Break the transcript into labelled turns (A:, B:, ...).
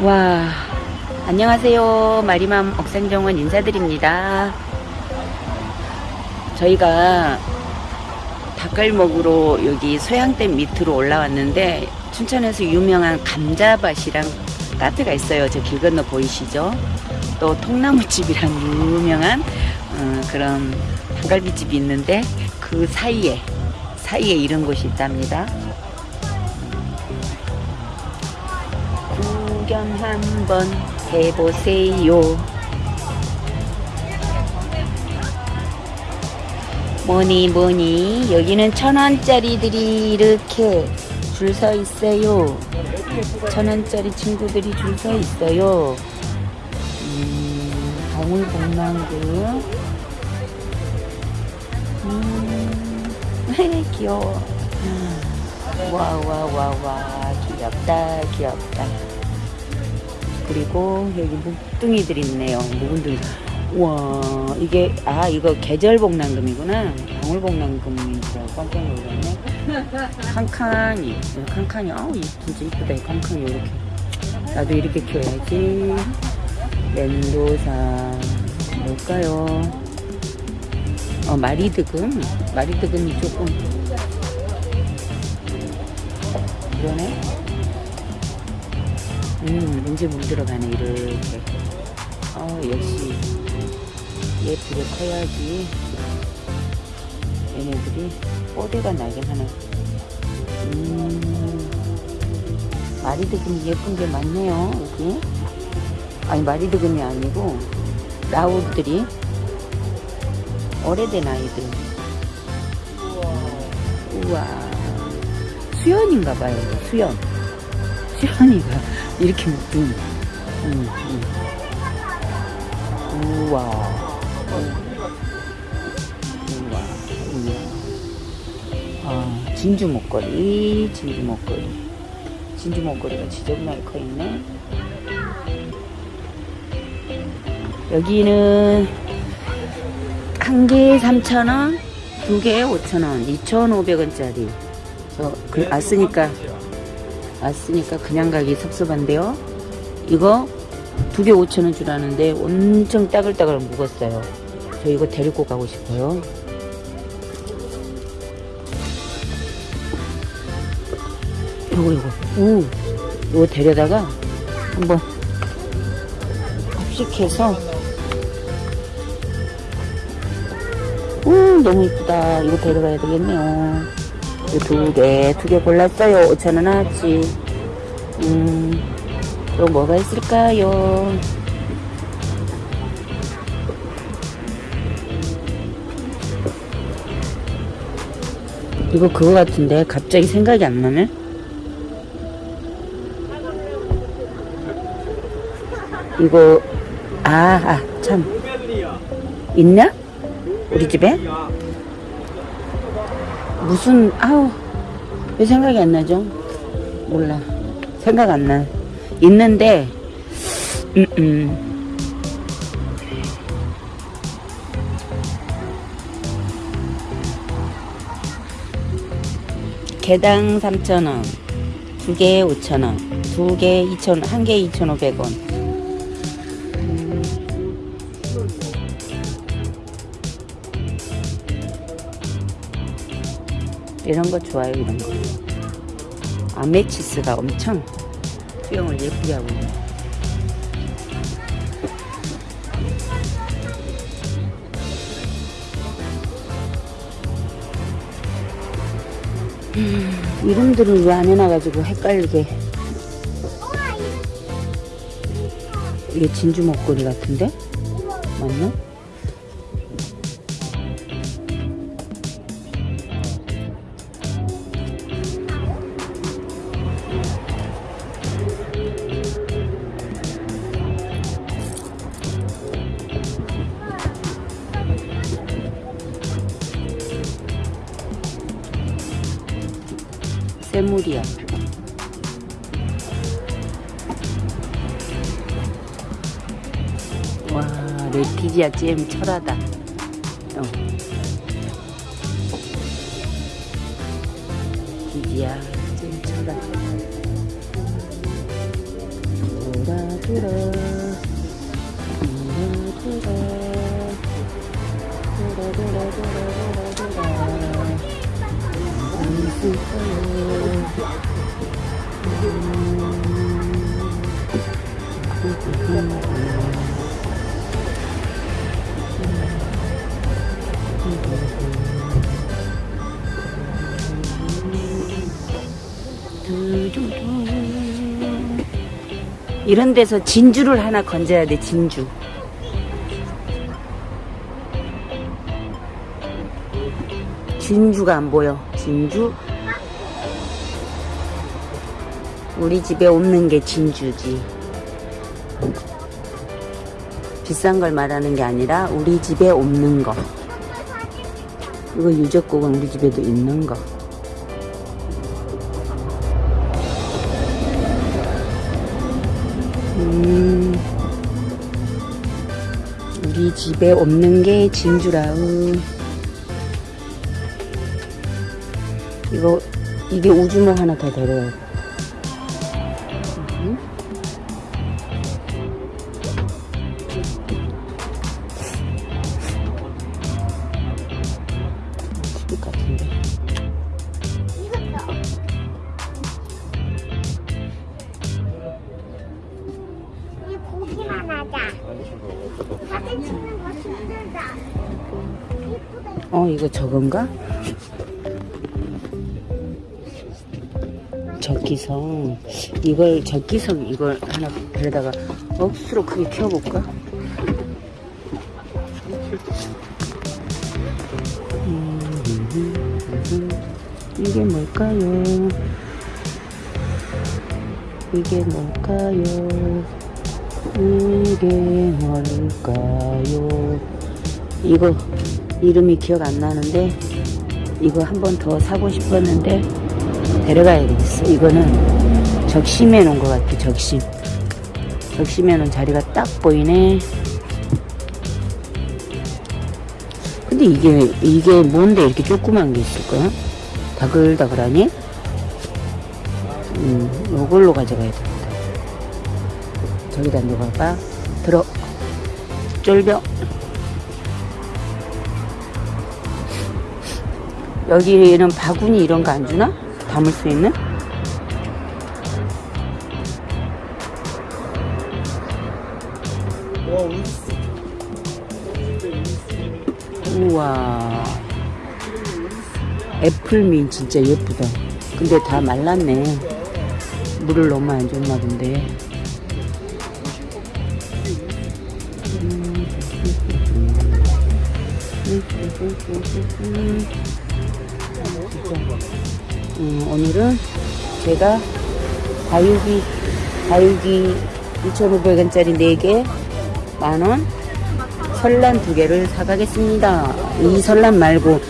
A: 와, 안녕하세요. 마리맘 옥상정원 인사드립니다. 저희가 닭갈 먹으러 여기 소양댐 밑으로 올라왔는데 춘천에서 유명한 감자밭이랑 카페가 있어요. 저 길 건너 보이시죠? 또 통나무집이랑 유명한 어, 그런 닭갈비집이 있는데 그 사이에 사이에 이런 곳이 있답니다. 구경 한번 해보세요. 뭐니 뭐니 여기는 천 원짜리들이 이렇게 줄 서 있어요. 천 원짜리 친구들이 줄 서 있어요. 음, 방울복랑구. 음, 귀여워. 와와와와 귀엽다 귀엽다. 그리고 여기 묵둥이들 있네요. 묵은둥이. 와 이게 아 이거 계절복랑금이구나. 알고 깜짝 놀랐네. 칸칸이 칸칸이 아우 이 진짜 이쁘다 이 칸칸이 이렇게. 나도 이렇게 키워야지. 렌도사 뭘까요? 어 마리드금 마리드금이 조금 그러네. 음, 왠지 물 들어가네, 이렇게. 어, 역시, 예쁘게 커야지. 얘네들이 뽀대가 나긴 하네. 음, 마리드금이 예쁜 게 많네요, 여기. 아니, 마리드금이 아니고, 라우드들이 오래된 아이들. 우와. 수연인가 봐요, 수연. 수연이가 이렇게 묶인. 음, 음. 우와. 우와. 우와. 아, 진주 목걸이, 진주 목걸이. 진주 목걸이가 지저분하게 커 있네. 여기는 한 개에 3,000원, 두 개에 5,000원, 2,500원짜리. 저, 그, 왔으니까, 왔으니까 그냥 가기 섭섭한데요. 이거 두 개 5천원 주라는데 엄청 따글따글 묵었어요. 저 이거 데리고 가고 싶어요. 요거, 요거. 오, 요거 데려다가 한번 합식해서 음, 너무 이쁘다. 이거 데려가야 되겠네요. 두 개, 두 개 골랐어요. 5천원 하지. 음, 또 뭐가 있을까요? 이거 그거 같은데 갑자기 생각이 안 나네? 이거 아, 아, 참 있냐? 우리 집에? 무슨 아우 왜 생각이 안 나죠? 몰라 생각 안 나. 있는데 음, 음. 개당 3,000원 두 개에 5,000원 두 개에 2,000원 한 개에 2,500원 이런 거 좋아요 이런 거 아메치스가 엄청 수영을 예쁘게 하고 있네 음, 이름들을 왜안 해놔가지고 헷갈리게 이게 진주 목걸이 같은데? 맞나? 쇠물이야. 와, 레티지아 잼 철하다. 어. 레티지아 잼. 들어 들어 들어 들어 들어 들어 이런 데서 진주를 하나 건져야 돼, 진주. 진주가 안 보여. 진주. 우리 집에 없는 게 진주지. 비싼 걸 말하는 게 아니라 우리 집에 없는 거. 이거 유적국은 우리 집에도 있는 거. 음, 우리 집에 없는 게 진주라우. 이거, 이게 우주모 하나 더 데려야 돼. 어, 이거 저건가? 적기성. 이걸, 적기성 이걸 하나 데려다가 억수로 크게 키워볼까? 음, 이게 뭘까요? 이게 뭘까요? 이게 뭘까요? 이거 이름이 기억 안 나는데 이거 한 번 더 사고 싶었는데 데려가야 되겠어. 이거는 적심해 놓은 것 같아. 적심. 적심해 놓은 자리가 딱 보이네. 근데 이게 이게 뭔데 이렇게 조그만 게 있을까? 다글다글하니? 음, 요걸로 가져가야 되겠다. 저기다 놓아봐. 들어. 쫄병. 여기는 바구니 이런 거 안 주나? 담을 수 있는? 우와. 애플민 진짜 예쁘다. 근데 다 말랐네. 물을 너무 안 줬나 본데. 음, 오늘은 제가 다육이, 다육이 2,500원짜리 4개, 만원, 설란 2개를 사가겠습니다. 이 설란 말고